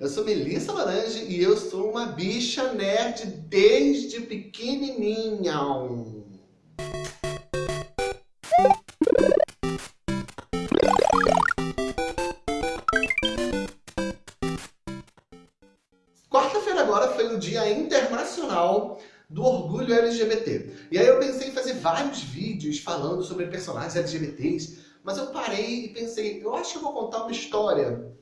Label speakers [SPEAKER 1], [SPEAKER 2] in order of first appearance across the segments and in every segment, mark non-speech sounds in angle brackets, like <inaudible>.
[SPEAKER 1] Eu sou Melissa Laranja e eu sou uma bicha nerd desde pequenininha. Quarta-feira agora foi o Dia Internacional do Orgulho LGBT. E aí eu pensei em fazer vários vídeos falando sobre personagens LGBTs, mas eu parei e pensei, eu acho que eu vou contar uma história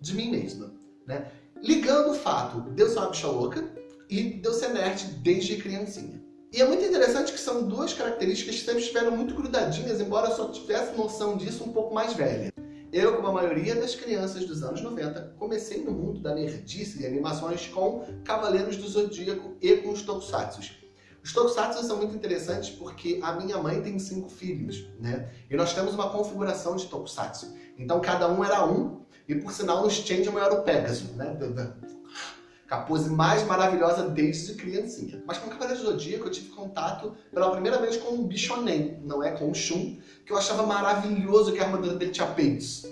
[SPEAKER 1] de mim mesma, né? Ligando o fato de eu ser uma bicha louca e de eu ser nerd desde criancinha. E é muito interessante que são duas características que sempre estiveram muito grudadinhas, embora só tivesse noção disso um pouco mais velha. Eu, como a maioria das crianças dos anos 90, comecei no mundo da nerdice e animações com Cavaleiros do Zodíaco e com os Tokusatsu. Os tokusatsu são muito interessantes porque a minha mãe tem cinco filhos, né? E nós temos uma configuração de tokusatsu. Então cada um era um, e por sinal no Changeman era o Pegasus, né? A pose mais maravilhosa desde criancinha. Mas com o Cavaleiro do Zodíaco eu tive contato pela primeira vez com o Bichonen, não é? Com o Shun, que eu achava maravilhoso que a armadura dele tinha peitos.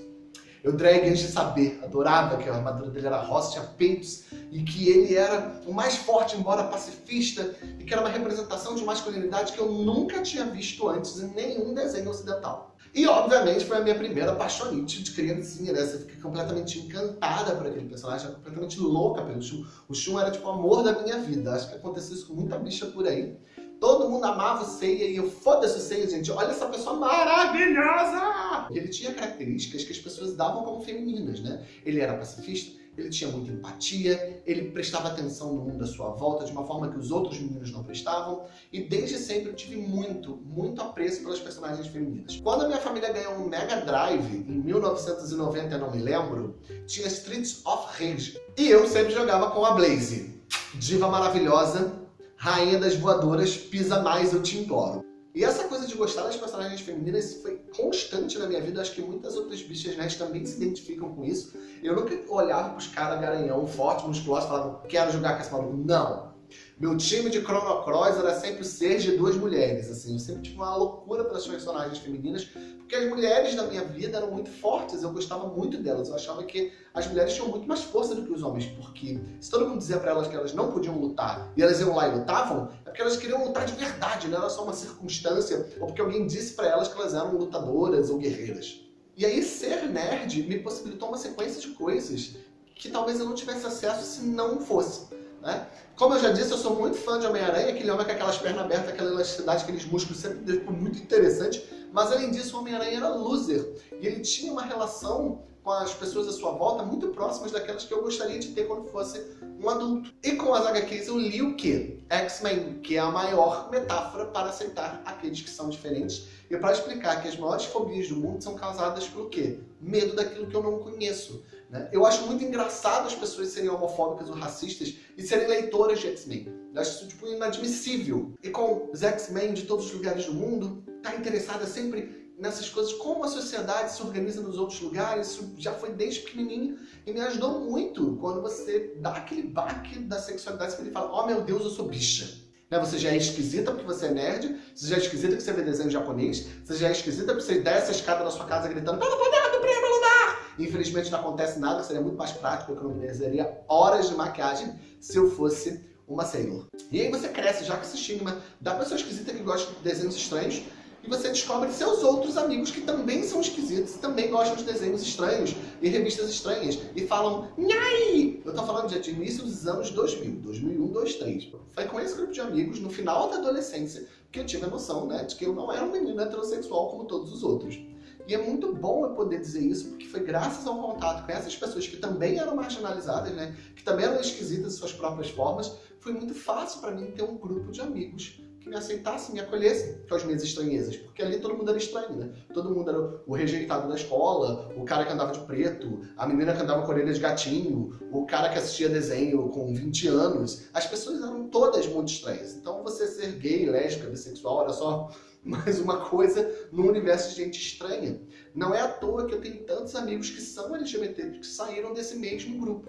[SPEAKER 1] Eu drag antes de saber, adorava que a armadura dele era rosa, tinha peitos, e que ele era o mais forte, embora pacifista, e que era uma representação de masculinidade que eu nunca tinha visto antes em nenhum desenho ocidental. E, obviamente, foi a minha primeira apaixonite de criancinha, né? Você fica completamente encantada por aquele personagem, completamente louca pelo Shun. O Shun era, tipo, o amor da minha vida. Acho que aconteceu isso com muita bicha por aí. Todo mundo amava o Seiya e eu foda-se o Seiya, gente. Olha essa pessoa maravilhosa! Ele tinha características que as pessoas davam como femininas, né? Ele era pacifista, ele tinha muita empatia, ele prestava atenção no mundo à sua volta de uma forma que os outros meninos não prestavam. E desde sempre eu tive muito, muito apreço pelas personagens femininas. Quando a minha família ganhou um Mega Drive, em 1990, eu não me lembro, tinha Streets of Rage. E eu sempre jogava com a Blaze, diva maravilhosa, rainha das voadoras, pisa mais, eu te imploro. E essa coisa de gostar das personagens femininas foi constante na minha vida. Acho que muitas outras bichas nerds também se identificam com isso. Eu nunca olhava pros caras garanhão, forte, musculoso, e falava, quero jogar com esse maluco. Não! Meu time de Chrono Cross era sempre ser de duas mulheres, assim. Eu sempre tive uma loucura pelas personagens femininas, porque as mulheres da minha vida eram muito fortes, eu gostava muito delas. Eu achava que as mulheres tinham muito mais força do que os homens, porque se todo mundo dizia pra elas que elas não podiam lutar e elas iam lá e lutavam, é porque elas queriam lutar de verdade, não era só uma circunstância, ou porque alguém disse pra elas que elas eram lutadoras ou guerreiras. E aí ser nerd me possibilitou uma sequência de coisas que talvez eu não tivesse acesso se não fosse. Né? Como eu já disse, eu sou muito fã de Homem-Aranha, aquele homem com aquelas pernas abertas, aquela elasticidade, aqueles músculos, sempre foi muito interessante. Mas além disso, o Homem-Aranha era loser. E ele tinha uma relação com as pessoas à sua volta muito próximas daquelas que eu gostaria de ter quando fosse um adulto. E com as HQs eu li o quê? X-Men, que é a maior metáfora para aceitar aqueles que são diferentes e para explicar que as maiores fobias do mundo são causadas pelo quê? Medo daquilo que eu não conheço. Né? Eu acho muito engraçado as pessoas serem homofóbicas ou racistas e serem leitoras de X-Men. Eu acho isso tipo, inadmissível. E com os X-Men de todos os lugares do mundo, tá interessada sempre nessas coisas, como a sociedade se organiza nos outros lugares, isso já foi desde pequenininho e me ajudou muito quando você dá aquele baque da sexualidade, que ele fala, oh meu Deus, eu sou bicha. Né? Você já é esquisita porque você é nerd, você já é esquisita porque você vê desenho japonês, você já é esquisita porque você desce a escada na sua casa gritando, pelo poder do primeiro lugar! Infelizmente não acontece nada, seria muito mais prático, eu economizaria horas de maquiagem se eu fosse uma Sailor. E aí você cresce já com esse estigma da pessoa esquisita que gosta de desenhos estranhos, e você descobre seus outros amigos que também são esquisitos, também gostam de desenhos estranhos e revistas estranhas, e falam, nhai! Eu tô falando de início dos anos 2000, 2001, 2003. Foi com esse grupo de amigos, no final da adolescência, que eu tive a noção, né, de que eu não era um menino heterossexual como todos os outros. E é muito bom eu poder dizer isso, porque foi graças ao contato com essas pessoas que também eram marginalizadas, né, que também eram esquisitas de suas próprias formas, foi muito fácil para mim ter um grupo de amigos que me aceitasse, me acolhesse com as minhas estranhezas. Porque ali todo mundo era estranho, né? Todo mundo era o rejeitado da escola, o cara que andava de preto, a menina que andava com orelha de gatinho, o cara que assistia desenho com 20 anos. As pessoas eram todas muito estranhas. Então você ser gay, lésbica, bissexual era só <laughs> mais uma coisa no universo de gente estranha. Não é à toa que eu tenho tantos amigos que são LGBT, que saíram desse mesmo grupo.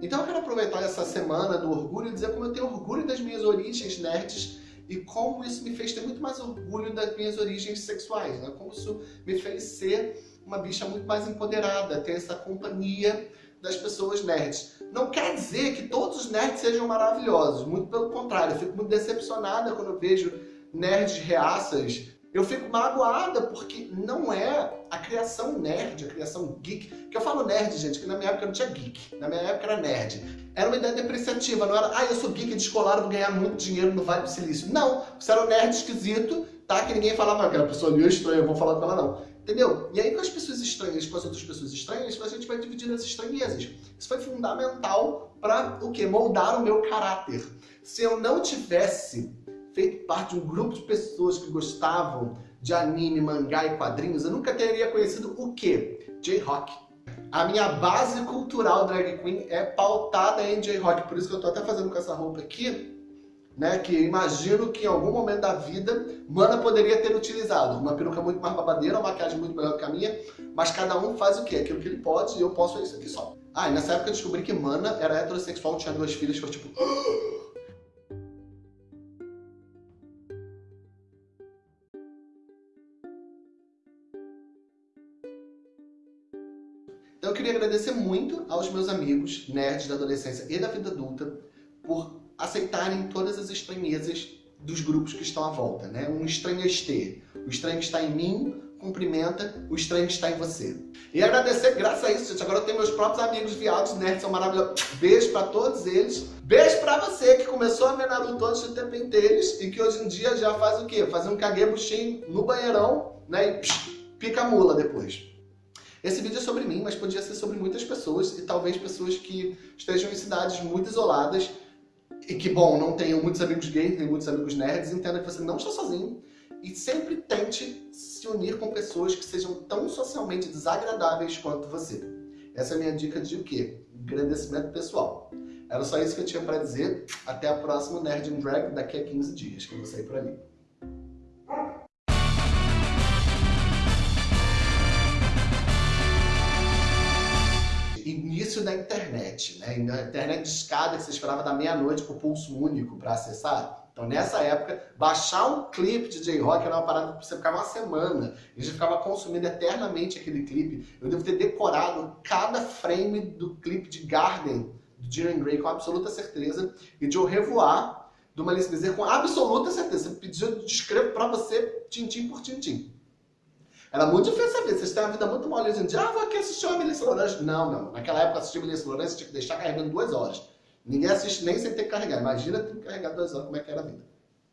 [SPEAKER 1] Então eu quero aproveitar essa semana do orgulho e dizer como eu tenho orgulho das minhas origens nerds e como isso me fez ter muito mais orgulho das minhas origens sexuais, né? como isso me fez ser uma bicha muito mais empoderada, ter essa companhia das pessoas nerds. Não quer dizer que todos os nerds sejam maravilhosos, muito pelo contrário, eu fico muito decepcionada quando eu vejo nerds reaças eu fico magoada porque não é a criação nerd, a criação geek. Que eu falo nerd, gente, que na minha época não tinha geek. Na minha época era nerd. Era uma ideia depreciativa, não era, ah, eu sou geek descolado, vou ganhar muito dinheiro no Vale do Silício. Não, você era um nerd esquisito, tá? Que ninguém falava, aquela pessoa ali é estranha, eu vou falar com ela não. Entendeu? E aí com as pessoas estranhas, com as outras pessoas estranhas, a gente vai dividindo as estranhezas. Isso foi fundamental para o quê? Moldar o meu caráter. Se eu não tivesse feito parte de um grupo de pessoas que gostavam de anime, mangá e quadrinhos, eu nunca teria conhecido o quê? J-Rock. A minha base cultural drag queen é pautada em J-Rock, por isso que eu tô até fazendo com essa roupa aqui, né, que imagino que em algum momento da vida Mana poderia ter utilizado. Uma peruca muito mais babadeira, uma maquiagem muito melhor que a minha, mas cada um faz o quê? Aquilo que ele pode e eu posso fazer isso aqui só. Ah, e nessa época eu descobri que Mana era heterossexual, tinha duas filhas, foi tipo... <gasps> <gasps> <gasps> Então eu queria agradecer muito aos meus amigos, nerds da adolescência e da vida adulta, por aceitarem todas as estranhezas dos grupos que estão à volta, né? Um estranhester. O estranho está em mim, cumprimenta, o estranho está em você. E agradecer, graças a isso, gente, agora eu tenho meus próprios amigos viados, nerds, são maravilhosos. Beijo pra todos eles. Beijo pra você que começou a ver Naruto antes do tempo inteles e que hoje em dia já faz o quê? Fazer um kagebunshin no banheirão, né? E psh, pica a mula depois. Esse vídeo é sobre mim, mas podia ser sobre muitas pessoas e talvez pessoas que estejam em cidades muito isoladas e que, bom, não tenham muitos amigos gays nem muitos amigos nerds, entenda que você não está sozinho e sempre tente se unir com pessoas que sejam tão socialmente desagradáveis quanto você. Essa é a minha dica de o quê? Agradecimento pessoal. Era só isso que eu tinha para dizer. Até a próxima Nerd and Drag daqui a 15 dias, que eu vou sair por ali. Início da internet, né? Na internet de escada que você esperava da meia-noite com pulso único para acessar. Então, nessa época, baixar um clipe de J-Rock era uma parada que você ficava uma semana. E a gente ficava consumindo eternamente aquele clipe. Eu devo ter decorado cada frame do clipe de Garden, do Jiren Grey, com absoluta certeza. E de O Revoar, do Malice Bezerra, com absoluta certeza. Você pediu, eu descrevo pra você, tintim por tintim. Era muito difícil saber. Vocês têm uma vida muito mole hoje em dia. Ah, vou aqui assistir uma Melissa Lourenço. Não, não. Naquela época, assistir Melissa Lourenço tinha que deixar carregando duas horas. Ninguém assiste nem sem ter que carregar. Imagina ter que carregar duas horas, como é que era a vida.